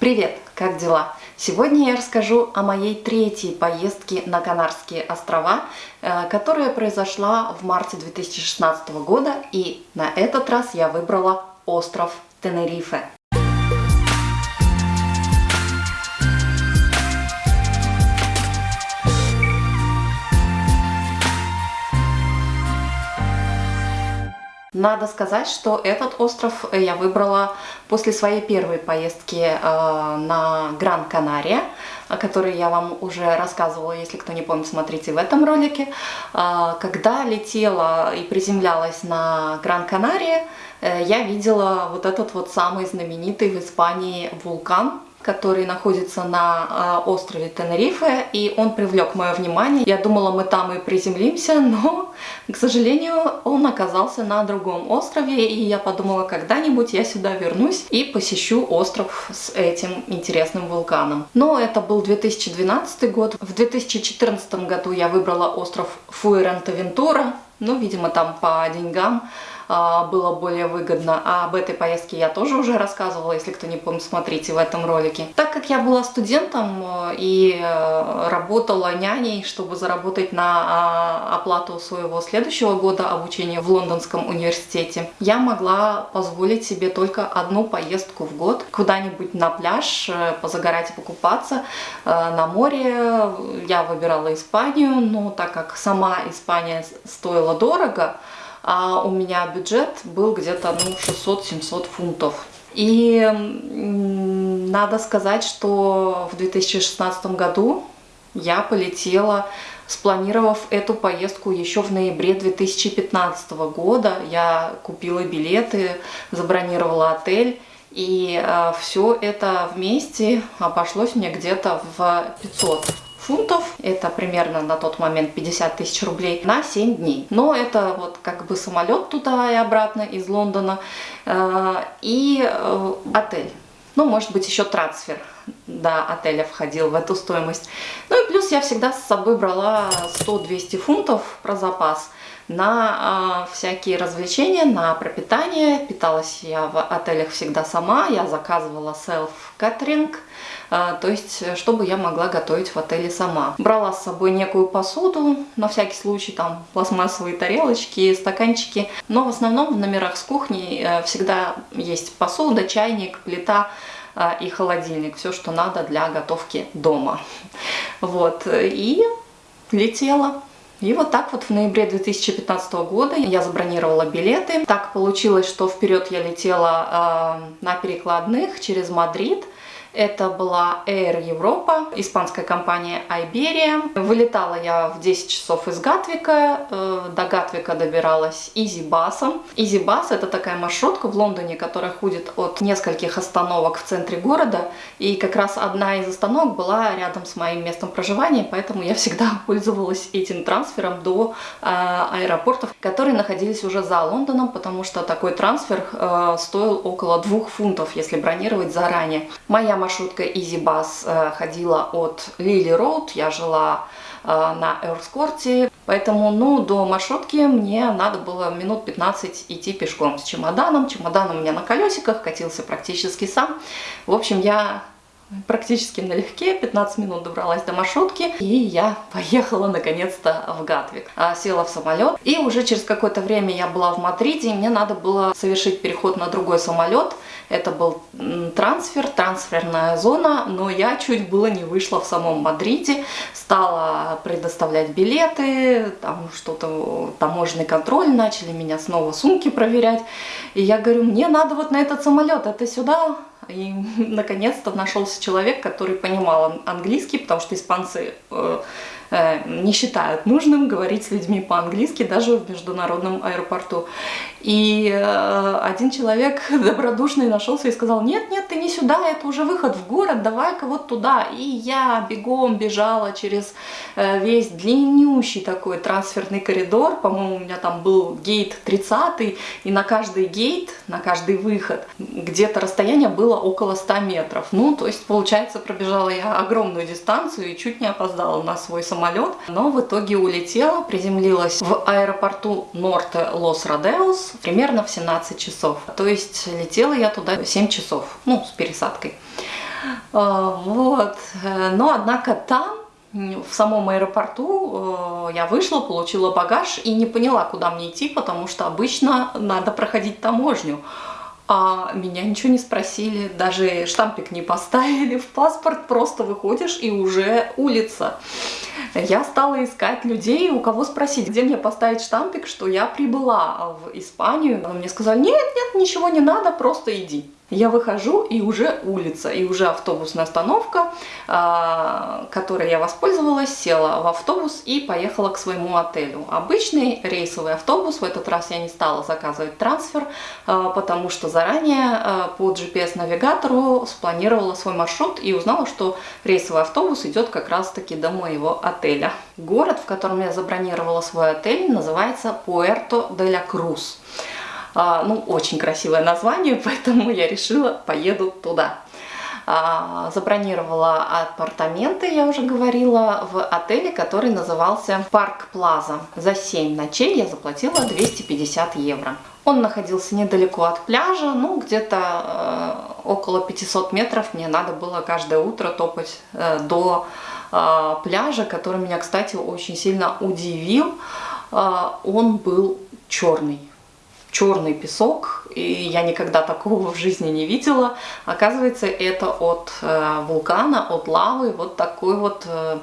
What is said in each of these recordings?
Привет, как дела? Сегодня я расскажу о моей третьей поездке на Канарские острова, э, которая произошла в марте 2016 года, и на этот раз я выбрала остров Тенерифе. Надо сказать, что этот остров я выбрала после своей первой поездки э, на Гран-Канария, о которой я вам уже рассказывала, если кто не помнит, смотрите в этом ролике. Э, когда летела и приземлялась на Гран-Канария, э, я видела вот этот вот самый знаменитый в Испании вулкан, который находится на а, острове Тенерифе, и он привлек мое внимание. Я думала, мы там и приземлимся, но, к сожалению, он оказался на другом острове, и я подумала, когда-нибудь я сюда вернусь и посещу остров с этим интересным вулканом. Но это был 2012 год. В 2014 году я выбрала остров Фуэрентовентура, ну, видимо, там по деньгам было более выгодно. А об этой поездке я тоже уже рассказывала, если кто не помнит, смотрите в этом ролике. Так как я была студентом э, и э, работала няней, чтобы заработать на а, оплату своего следующего года обучения в Лондонском университете, я могла позволить себе только одну поездку в год куда-нибудь на пляж, э, позагорать и покупаться на море. Я выбирала Испанию, но так как сама Испания стоила дорого, а у меня бюджет был где-то ну, 600-700 фунтов. И надо сказать, что в 2016 году я полетела, спланировав эту поездку еще в ноябре 2015 года. Я купила билеты, забронировала отель. И э, все это вместе обошлось мне где-то в 500 фунтов. Это примерно на тот момент 50 тысяч рублей на 7 дней. Но это вот как бы самолет туда и обратно из Лондона э, и э, отель. Ну, может быть, еще трансфер до отеля входил в эту стоимость. Ну и плюс я всегда с собой брала 100-200 фунтов про запас на э, всякие развлечения, на пропитание. Питалась я в отелях всегда сама, я заказывала селф-катеринг, э, то есть чтобы я могла готовить в отеле сама. Брала с собой некую посуду, на всякий случай, там пластмассовые тарелочки, стаканчики, но в основном в номерах с кухней э, всегда есть посуда, чайник, плита, э, и холодильник, все, что надо для готовки дома. Вот, и летела. И вот так вот в ноябре 2015 года я забронировала билеты. Так получилось, что вперед я летела э, на перекладных через Мадрид. Это была Air Europa, испанская компания Iberia. Вылетала я в 10 часов из Гатвика. Э, до Гатвика добиралась EasyBus. EasyBus это такая маршрутка в Лондоне, которая ходит от нескольких остановок в центре города. И как раз одна из остановок была рядом с моим местом проживания, поэтому я всегда пользовалась этим трансфером до э, аэропортов, которые находились уже за Лондоном, потому что такой трансфер э, стоил около 2 фунтов, если бронировать заранее. Моя маршрутка EasyBus э, ходила от Лили Роуд, я жила э, на Эрскорте, поэтому ну, до маршрутки мне надо было минут 15 идти пешком с чемоданом. Чемодан у меня на колесиках, катился практически сам. В общем, я практически налегке, 15 минут добралась до маршрутки, и я поехала наконец-то в Гатвик. А, села в самолет, и уже через какое-то время я была в Мадриде, и мне надо было совершить переход на другой самолет. Это был трансфер, трансферная зона, но я чуть было не вышла в самом Мадриде, стала предоставлять билеты, там что-то, таможенный контроль, начали меня снова сумки проверять. И я говорю, мне надо вот на этот самолет, это сюда, и наконец-то нашелся человек, который понимал английский, потому что испанцы э, не считают нужным говорить с людьми по-английски даже в международном аэропорту. И э, один человек добродушный нашелся и сказал, нет, нет, ты не сюда, это уже выход в город, давай-ка вот туда. И я бегом бежала через э, весь длиннющий такой трансферный коридор, по-моему, у меня там был гейт 30 и на каждый гейт, на каждый выход где-то расстояние было около 100 метров. Ну, то есть, получается, пробежала я огромную дистанцию и чуть не опоздала на свой самолет, но в итоге улетела, приземлилась в аэропорту Норте Лос-Родеус, примерно в 17 часов. То есть летела я туда 7 часов, ну, с пересадкой. Вот. Но, однако, там в самом аэропорту я вышла, получила багаж и не поняла, куда мне идти, потому что обычно надо проходить таможню а меня ничего не спросили, даже штампик не поставили в паспорт, просто выходишь и уже улица. Я стала искать людей, у кого спросить, где мне поставить штампик, что я прибыла в Испанию. Мне сказали, нет, нет, ничего не надо, просто иди. Я выхожу, и уже улица, и уже автобусная остановка, а, которой я воспользовалась, села в автобус и поехала к своему отелю. Обычный рейсовый автобус, в этот раз я не стала заказывать трансфер, а, потому что заранее а, по GPS-навигатору спланировала свой маршрут и узнала, что рейсовый автобус идет как раз-таки до моего отеля. Город, в котором я забронировала свой отель, называется Пуэрто-де-ля-Крус. А, ну, очень красивое название, поэтому я решила, поеду туда. А, забронировала апартаменты, я уже говорила, в отеле, который назывался Парк Плаза. За 7 ночей я заплатила 250 евро. Он находился недалеко от пляжа, ну где-то э, около 500 метров мне надо было каждое утро топать э, до э, пляжа, который меня, кстати, очень сильно удивил. Он был черный черный песок, и я никогда такого в жизни не видела. Оказывается, это от э, вулкана, от лавы, вот такой вот э,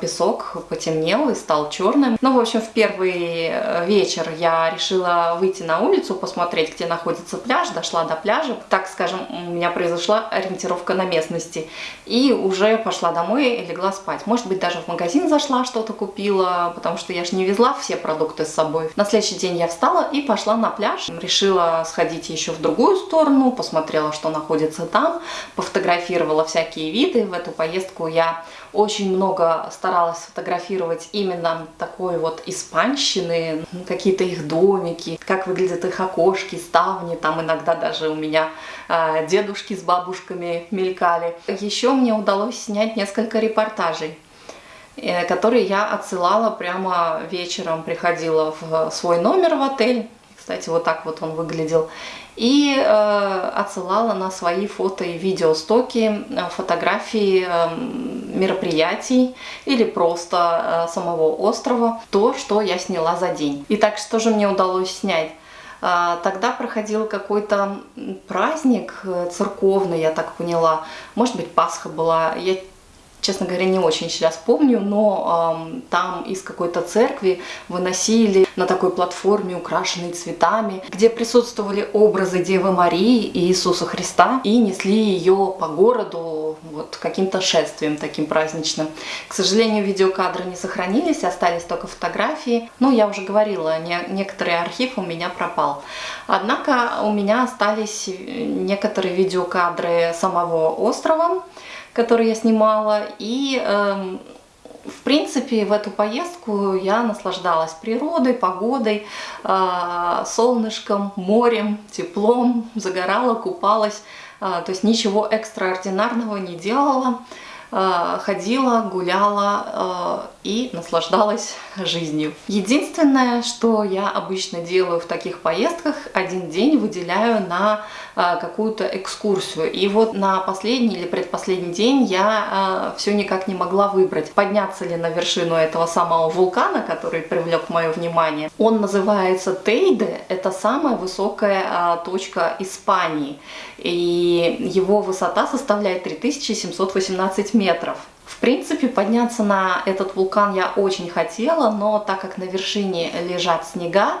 песок потемнел и стал черным. Ну, в общем, в первый э, вечер я решила выйти на улицу, посмотреть, где находится пляж, дошла до пляжа. Так скажем, у меня произошла ориентировка на местности. И уже пошла домой и легла спать. Может быть, даже в магазин зашла, что-то купила, потому что я же не везла все продукты с собой. На следующий день я встала и пошла на пляж. Решила сходить еще в другую сторону, посмотрела, что находится там, пофотографировала всякие виды. В эту поездку я очень много старалась фотографировать именно такой вот испанщины, какие-то их домики, как выглядят их окошки, ставни, там иногда даже у меня э, дедушки с бабушками мелькали. Еще мне удалось снять несколько репортажей э, которые я отсылала прямо вечером, приходила в свой номер в отель, кстати, вот так вот он выглядел, и э, отсылала на свои фото и видеостоки э, фотографии э, мероприятий или просто э, самого острова, то, что я сняла за день. Итак, что же мне удалось снять? Э, тогда проходил какой-то праздник э, церковный, я так поняла. Может быть, Пасха была. Я честно говоря, не очень сейчас помню, но э, там из какой-то церкви выносили на такой платформе, украшенной цветами, где присутствовали образы Девы Марии и Иисуса Христа, и несли ее по городу вот каким-то шествием таким праздничным. К сожалению, видеокадры не сохранились, остались только фотографии. Ну, я уже говорила, не, некоторый архив у меня пропал. Однако у меня остались некоторые видеокадры самого острова, который я снимала. И, э, в принципе, в эту поездку я наслаждалась природой, погодой, э, солнышком, морем, теплом, загорала, купалась. Э, то есть ничего экстраординарного не делала. Э, ходила, гуляла э, и наслаждалась жизнью. Единственное, что я обычно делаю в таких поездках, один день выделяю на э, какую-то экскурсию. И вот на последний или предпоследний день я все никак не могла выбрать, подняться ли на вершину этого самого вулкана, который привлек мое внимание. Он называется Тейде, это самая высокая точка Испании. И его высота составляет 3718 метров. В принципе, подняться на этот вулкан я очень хотела, но так как на вершине лежат снега,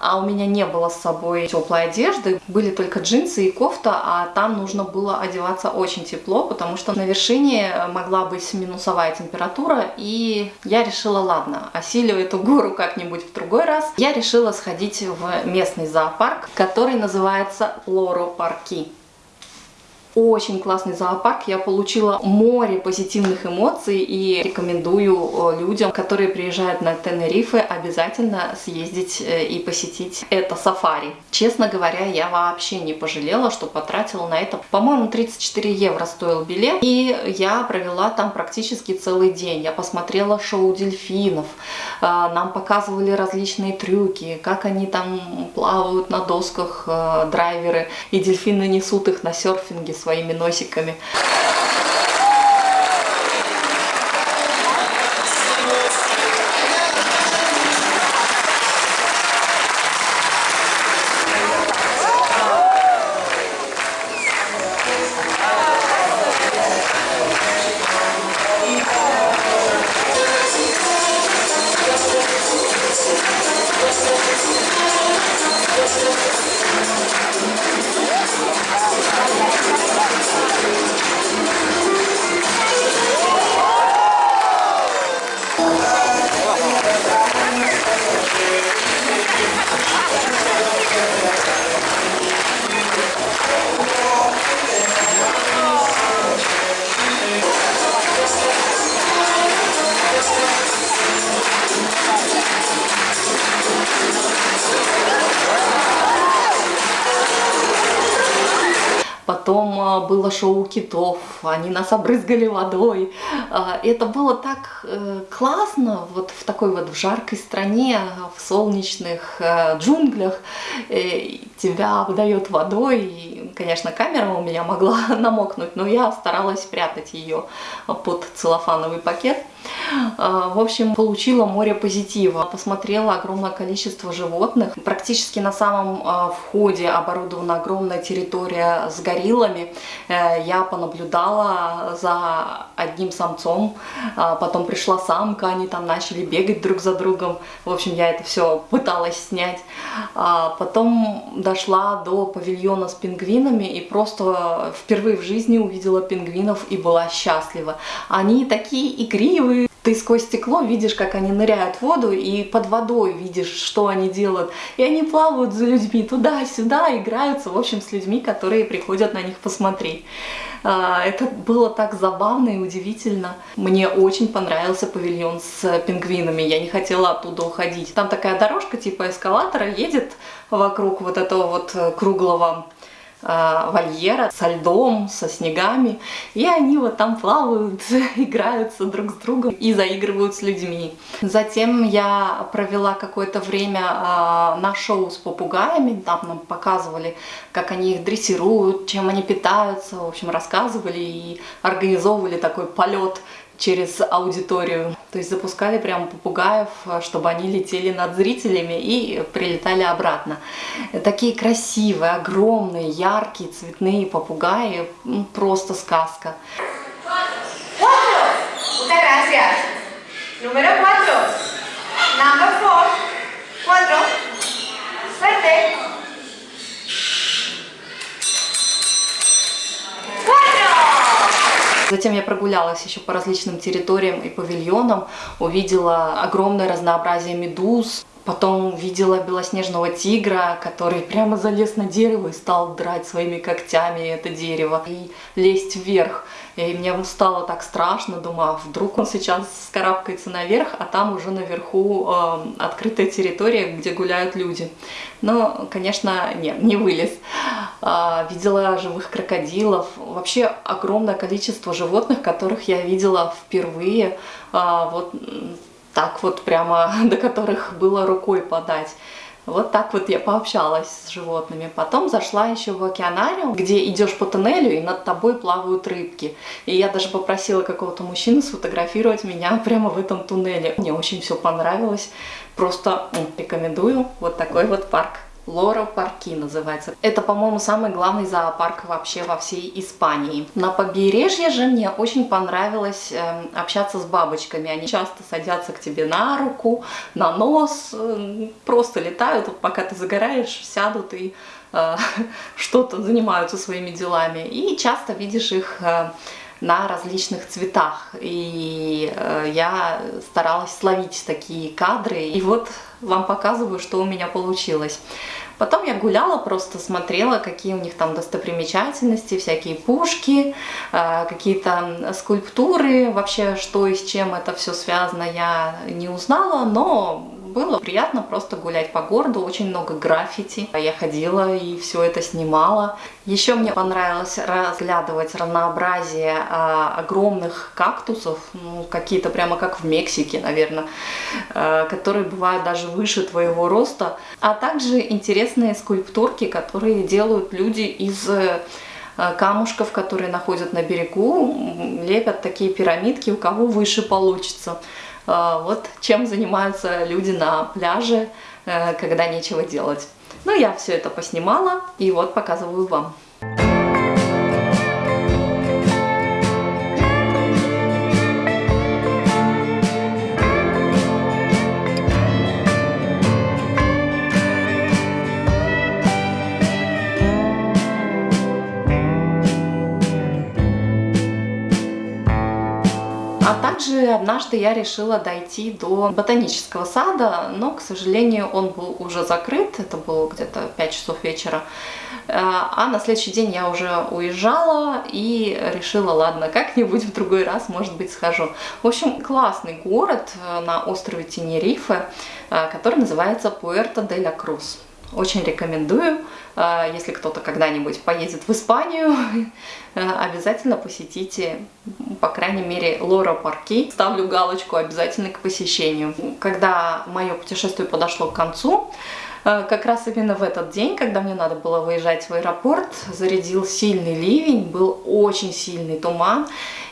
а у меня не было с собой теплой одежды, были только джинсы и кофта, а там нужно было одеваться очень тепло, потому что на вершине могла быть минусовая температура, и я решила, ладно, осилю эту гору как-нибудь в другой раз. Я решила сходить в местный зоопарк, который называется Лоро Парки очень классный зоопарк, я получила море позитивных эмоций и рекомендую э, людям, которые приезжают на Тенерифе, обязательно съездить э, и посетить это сафари. Честно говоря, я вообще не пожалела, что потратила на это, по-моему, 34 евро стоил билет, и я провела там практически целый день. Я посмотрела шоу дельфинов, э, нам показывали различные трюки, как они там плавают на досках, драйверы, и дельфины несут их на серфинге с своими носиками. Было шоу китов, они нас обрызгали водой. А, это было так э, классно, вот в такой вот в жаркой стране, в солнечных э, джунглях. Э, тебя обдает водой, и, конечно, камера у меня могла намокнуть, но я старалась спрятать ее под целлофановый пакет. А, в общем, получила море позитива. Посмотрела огромное количество животных. Практически на самом а, входе оборудована огромная территория с гориллами. Я понаблюдала за одним самцом, а, потом пришла самка, они там начали бегать друг за другом. В общем, я это все пыталась снять. Потом дошла до павильона с пингвинами и просто впервые в жизни увидела пингвинов и была счастлива. Они такие игривые, ты сквозь стекло видишь, как они ныряют в воду, и под водой видишь, что они делают. И они плавают за людьми туда-сюда, играются, в общем, с людьми, которые приходят на них посмотреть. А, это было так забавно и удивительно. Мне очень понравился павильон с пингвинами, я не хотела оттуда уходить. Там такая дорожка типа эскалатора едет вокруг вот этого вот круглого Э, вольера со льдом, со снегами, и они вот там плавают, играются друг с другом и заигрывают с людьми. Затем я провела какое-то время э, на шоу с попугаями, там нам показывали, как они их дрессируют, чем они питаются, в общем, рассказывали и организовывали такой полет через аудиторию. То есть запускали прямо попугаев, чтобы они летели над зрителями и прилетали обратно. Такие красивые, огромные, яркие, цветные попугаи. Просто сказка. Número 4. Number 4. 4. Suerte. Затем я прогулялась еще по различным территориям и павильонам, увидела огромное разнообразие медуз, Потом видела белоснежного тигра, который прямо залез на дерево и стал драть своими когтями это дерево и лезть вверх. И мне стало так страшно, думаю, а вдруг он сейчас скарабкается наверх, а там уже наверху э, открытая территория, где гуляют люди. Но, конечно, нет, не вылез. Э, видела живых крокодилов, вообще огромное количество животных, которых я видела впервые. Э, вот так вот прямо, до которых было рукой подать. Вот так вот я пообщалась с животными. Потом зашла еще в океанариум, где идешь по туннелю и над тобой плавают рыбки. И я даже попросила какого-то мужчину сфотографировать меня прямо в этом туннеле. Мне очень все понравилось. Просто рекомендую вот такой вот парк. Лора Парки называется. Это, по-моему, самый главный зоопарк вообще во всей Испании. На побережье же мне очень понравилось э, общаться с бабочками. Они часто садятся к тебе на руку, на нос, э, просто летают, пока ты загораешь, сядут и э, что-то занимаются своими делами. И часто видишь их... Э, на различных цветах. И э, я старалась словить такие кадры. И вот вам показываю, что у меня получилось. Потом я гуляла, просто смотрела, какие у них там достопримечательности, всякие пушки, э, какие-то скульптуры, вообще что и с чем это все связано, я не узнала, но было приятно просто гулять по городу, очень много граффити. Я ходила и все это снимала. Еще мне понравилось разглядывать разнообразие а, огромных кактусов, ну, какие-то прямо как в Мексике, наверное, а, которые бывают даже выше твоего роста. А также интересные скульптурки, которые делают люди из камушков, которые находят на берегу, лепят такие пирамидки, у кого выше получится. Вот чем занимаются люди на пляже, когда нечего делать. Ну, я все это поснимала и вот показываю вам. Также однажды я решила дойти до ботанического сада, но, к сожалению, он был уже закрыт, это было где-то 5 часов вечера. Э, а на следующий день я уже уезжала и решила, ладно, как-нибудь в другой раз, может быть, схожу. В общем, классный город э, на острове Тенерифе, э, который называется Пуэрто-де-ля-Крус. Очень рекомендую, если кто-то когда-нибудь поедет в Испанию, обязательно посетите, по крайней мере, Лора Парки. Ставлю галочку обязательно к посещению. Когда мое путешествие подошло к концу, э, как раз именно в этот день, когда мне надо было выезжать в аэропорт, зарядил сильный ливень, был очень сильный туман,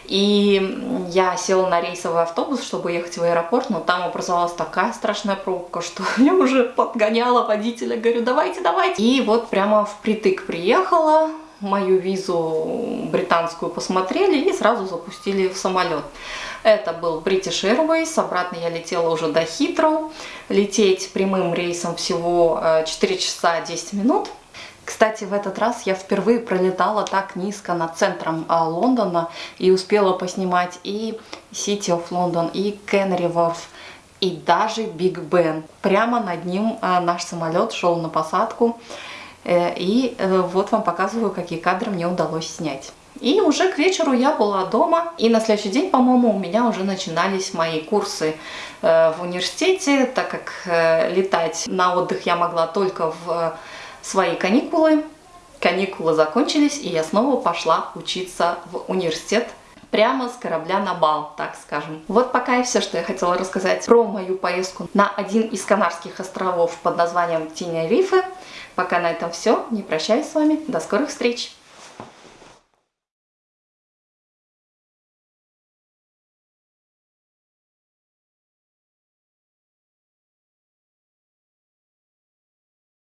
и я села на рейсовый автобус, чтобы ехать в аэропорт, но там образовалась такая страшная пробка, что я уже подгоняла водителя, говорю, давайте, давайте. И вот прямо впритык приехала, мою визу британскую посмотрели и сразу запустили в самолет. Это был British Airways, обратно я летела уже до Хитроу. Лететь прямым рейсом всего 4 э, часа 10 минут. Кстати, в этот раз я впервые пролетала так низко над центром а, Лондона и успела поснимать и City of London, и Canary Wharf, и даже Биг Бен. Прямо над ним а, наш самолет шел на посадку. Э, и э, вот вам показываю, какие кадры мне удалось снять. И уже к вечеру я была дома, и на следующий день, по-моему, у меня уже начинались мои курсы э, в университете, так как летать на отдых я могла только в свои каникулы. Каникулы закончились, и я снова пошла учиться в университет прямо с корабля на бал, так скажем. Вот пока и все, что я хотела рассказать про мою поездку на один из Канарских островов под названием Тинерифе. Пока на этом все. Не прощаюсь с вами. До скорых встреч!